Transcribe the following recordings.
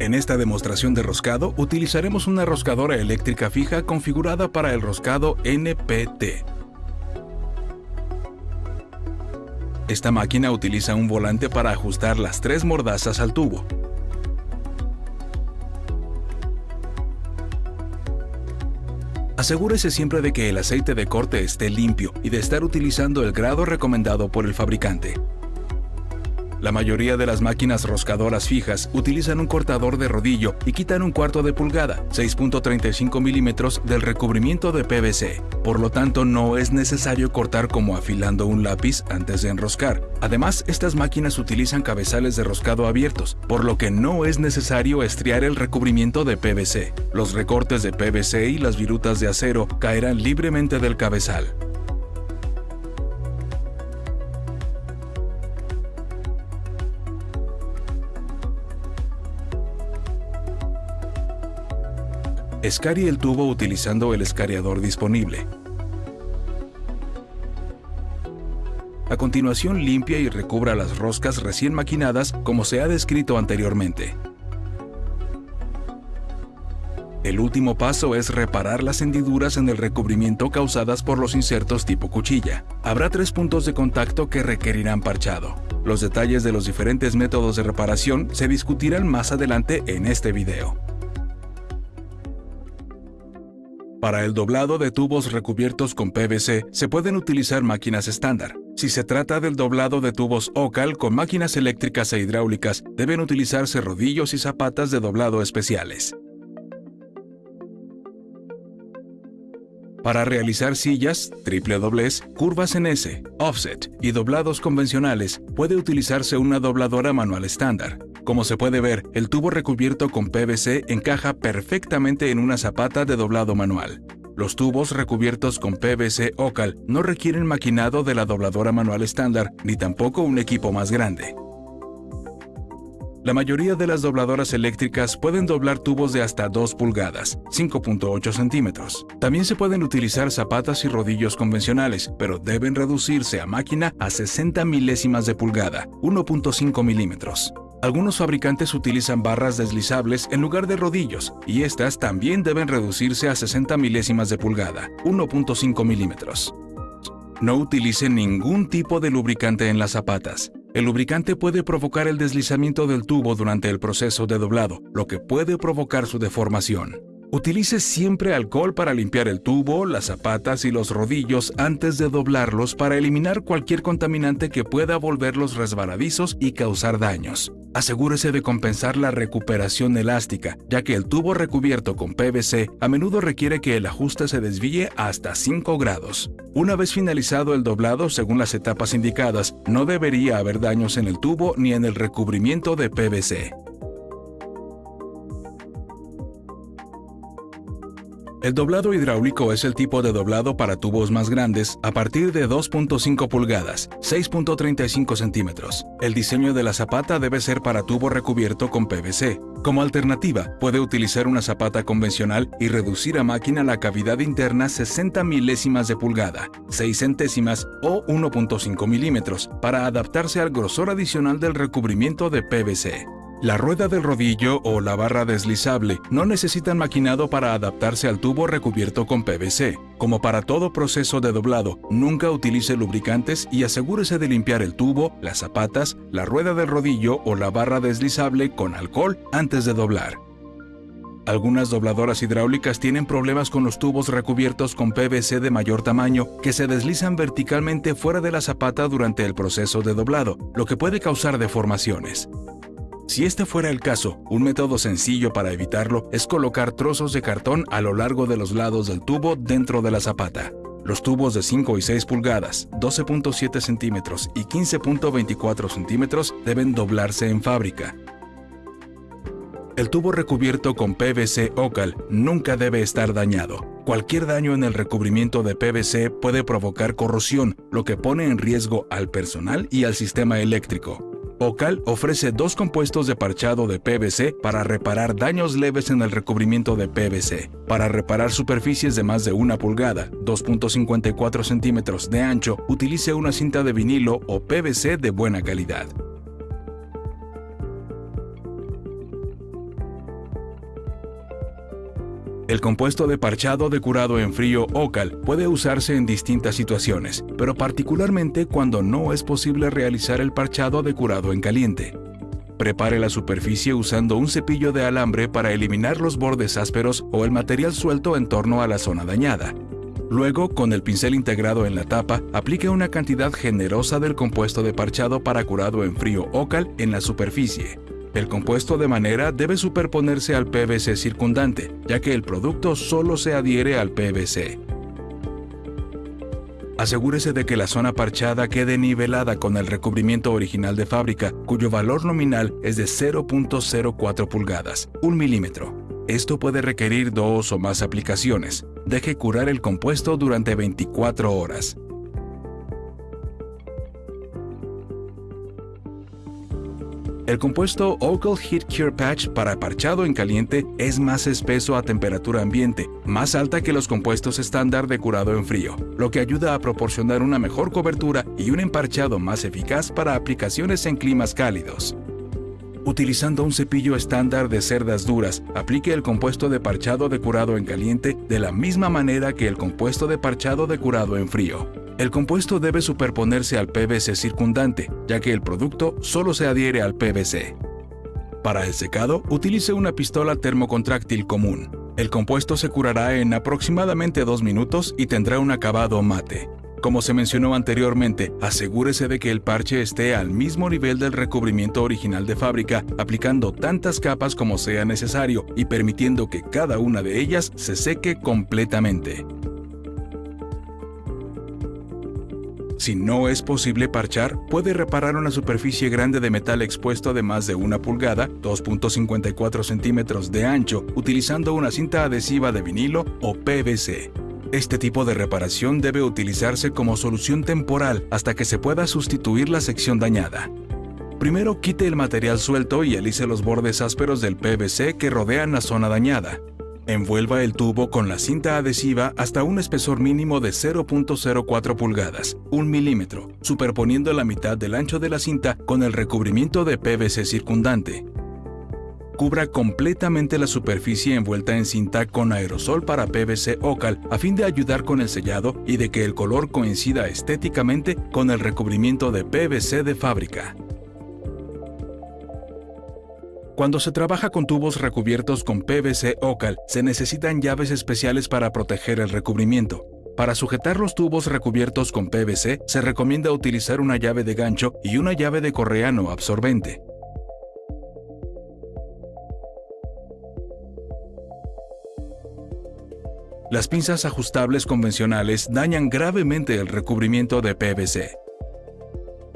En esta demostración de roscado utilizaremos una roscadora eléctrica fija configurada para el roscado NPT. Esta máquina utiliza un volante para ajustar las tres mordazas al tubo. Asegúrese siempre de que el aceite de corte esté limpio y de estar utilizando el grado recomendado por el fabricante. La mayoría de las máquinas roscadoras fijas utilizan un cortador de rodillo y quitan un cuarto de pulgada, 6.35 milímetros, del recubrimiento de PVC. Por lo tanto, no es necesario cortar como afilando un lápiz antes de enroscar. Además, estas máquinas utilizan cabezales de roscado abiertos, por lo que no es necesario estriar el recubrimiento de PVC. Los recortes de PVC y las virutas de acero caerán libremente del cabezal. Escarie el tubo utilizando el escariador disponible. A continuación limpia y recubra las roscas recién maquinadas como se ha descrito anteriormente. El último paso es reparar las hendiduras en el recubrimiento causadas por los insertos tipo cuchilla. Habrá tres puntos de contacto que requerirán parchado. Los detalles de los diferentes métodos de reparación se discutirán más adelante en este video. Para el doblado de tubos recubiertos con PVC se pueden utilizar máquinas estándar. Si se trata del doblado de tubos OCAL con máquinas eléctricas e hidráulicas, deben utilizarse rodillos y zapatas de doblado especiales. Para realizar sillas, triple doblez, curvas en S, offset y doblados convencionales, puede utilizarse una dobladora manual estándar. Como se puede ver, el tubo recubierto con PVC encaja perfectamente en una zapata de doblado manual. Los tubos recubiertos con PVC OCAL no requieren maquinado de la dobladora manual estándar ni tampoco un equipo más grande. La mayoría de las dobladoras eléctricas pueden doblar tubos de hasta 2 pulgadas, 5.8 centímetros. También se pueden utilizar zapatas y rodillos convencionales, pero deben reducirse a máquina a 60 milésimas de pulgada, 1.5 milímetros. Algunos fabricantes utilizan barras deslizables en lugar de rodillos, y estas también deben reducirse a 60 milésimas de pulgada, 1.5 milímetros. No utilice ningún tipo de lubricante en las zapatas. El lubricante puede provocar el deslizamiento del tubo durante el proceso de doblado, lo que puede provocar su deformación. Utilice siempre alcohol para limpiar el tubo, las zapatas y los rodillos antes de doblarlos para eliminar cualquier contaminante que pueda volverlos resbaladizos y causar daños. Asegúrese de compensar la recuperación elástica, ya que el tubo recubierto con PVC a menudo requiere que el ajuste se desvíe hasta 5 grados. Una vez finalizado el doblado según las etapas indicadas, no debería haber daños en el tubo ni en el recubrimiento de PVC. El doblado hidráulico es el tipo de doblado para tubos más grandes a partir de 2.5 pulgadas, 6.35 centímetros. El diseño de la zapata debe ser para tubo recubierto con PVC. Como alternativa, puede utilizar una zapata convencional y reducir a máquina la cavidad interna 60 milésimas de pulgada, 6 centésimas o 1.5 milímetros para adaptarse al grosor adicional del recubrimiento de PVC. La rueda del rodillo o la barra deslizable no necesitan maquinado para adaptarse al tubo recubierto con PVC. Como para todo proceso de doblado, nunca utilice lubricantes y asegúrese de limpiar el tubo, las zapatas, la rueda del rodillo o la barra deslizable con alcohol antes de doblar. Algunas dobladoras hidráulicas tienen problemas con los tubos recubiertos con PVC de mayor tamaño que se deslizan verticalmente fuera de la zapata durante el proceso de doblado, lo que puede causar deformaciones. Si este fuera el caso, un método sencillo para evitarlo es colocar trozos de cartón a lo largo de los lados del tubo dentro de la zapata. Los tubos de 5 y 6 pulgadas, 12.7 centímetros y 15.24 centímetros deben doblarse en fábrica. El tubo recubierto con PVC OCAL nunca debe estar dañado. Cualquier daño en el recubrimiento de PVC puede provocar corrosión, lo que pone en riesgo al personal y al sistema eléctrico. Ocal ofrece dos compuestos de parchado de PVC para reparar daños leves en el recubrimiento de PVC. Para reparar superficies de más de una pulgada, 2.54 centímetros de ancho, utilice una cinta de vinilo o PVC de buena calidad. El compuesto de parchado de curado en frío OCAL puede usarse en distintas situaciones, pero particularmente cuando no es posible realizar el parchado de curado en caliente. Prepare la superficie usando un cepillo de alambre para eliminar los bordes ásperos o el material suelto en torno a la zona dañada. Luego, con el pincel integrado en la tapa, aplique una cantidad generosa del compuesto de parchado para curado en frío OCAL en la superficie. El compuesto de manera debe superponerse al PVC circundante, ya que el producto solo se adhiere al PVC. Asegúrese de que la zona parchada quede nivelada con el recubrimiento original de fábrica, cuyo valor nominal es de 0.04 pulgadas, 1 milímetro. Esto puede requerir dos o más aplicaciones. Deje curar el compuesto durante 24 horas. El compuesto Ocal Heat Cure Patch para parchado en caliente es más espeso a temperatura ambiente, más alta que los compuestos estándar de curado en frío, lo que ayuda a proporcionar una mejor cobertura y un emparchado más eficaz para aplicaciones en climas cálidos. Utilizando un cepillo estándar de cerdas duras, aplique el compuesto de parchado de curado en caliente de la misma manera que el compuesto de parchado de curado en frío. El compuesto debe superponerse al PVC circundante, ya que el producto solo se adhiere al PVC. Para el secado, utilice una pistola termocontráctil común. El compuesto se curará en aproximadamente dos minutos y tendrá un acabado mate. Como se mencionó anteriormente, asegúrese de que el parche esté al mismo nivel del recubrimiento original de fábrica, aplicando tantas capas como sea necesario y permitiendo que cada una de ellas se seque completamente. Si no es posible parchar, puede reparar una superficie grande de metal expuesto de más de una pulgada, 2.54 centímetros de ancho, utilizando una cinta adhesiva de vinilo o PVC. Este tipo de reparación debe utilizarse como solución temporal hasta que se pueda sustituir la sección dañada. Primero quite el material suelto y alice los bordes ásperos del PVC que rodean la zona dañada. Envuelva el tubo con la cinta adhesiva hasta un espesor mínimo de 0.04 pulgadas, 1 milímetro, superponiendo la mitad del ancho de la cinta con el recubrimiento de PVC circundante. Cubra completamente la superficie envuelta en cinta con aerosol para PVC Ocal a fin de ayudar con el sellado y de que el color coincida estéticamente con el recubrimiento de PVC de fábrica. Cuando se trabaja con tubos recubiertos con PVC Ocal, se necesitan llaves especiales para proteger el recubrimiento. Para sujetar los tubos recubiertos con PVC, se recomienda utilizar una llave de gancho y una llave de correa no absorbente. Las pinzas ajustables convencionales dañan gravemente el recubrimiento de PVC.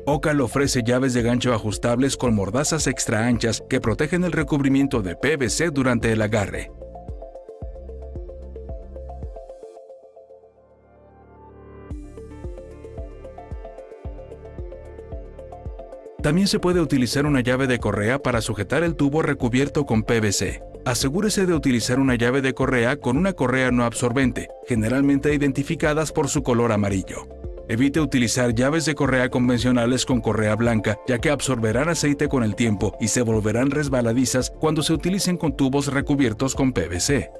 Ocal ofrece llaves de gancho ajustables con mordazas extra anchas que protegen el recubrimiento de PVC durante el agarre. También se puede utilizar una llave de correa para sujetar el tubo recubierto con PVC. Asegúrese de utilizar una llave de correa con una correa no absorbente, generalmente identificadas por su color amarillo. Evite utilizar llaves de correa convencionales con correa blanca, ya que absorberán aceite con el tiempo y se volverán resbaladizas cuando se utilicen con tubos recubiertos con PVC.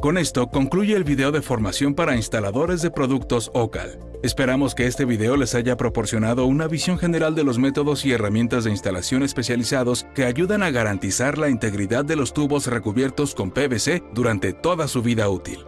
Con esto concluye el video de formación para instaladores de productos OCAL. Esperamos que este video les haya proporcionado una visión general de los métodos y herramientas de instalación especializados que ayudan a garantizar la integridad de los tubos recubiertos con PVC durante toda su vida útil.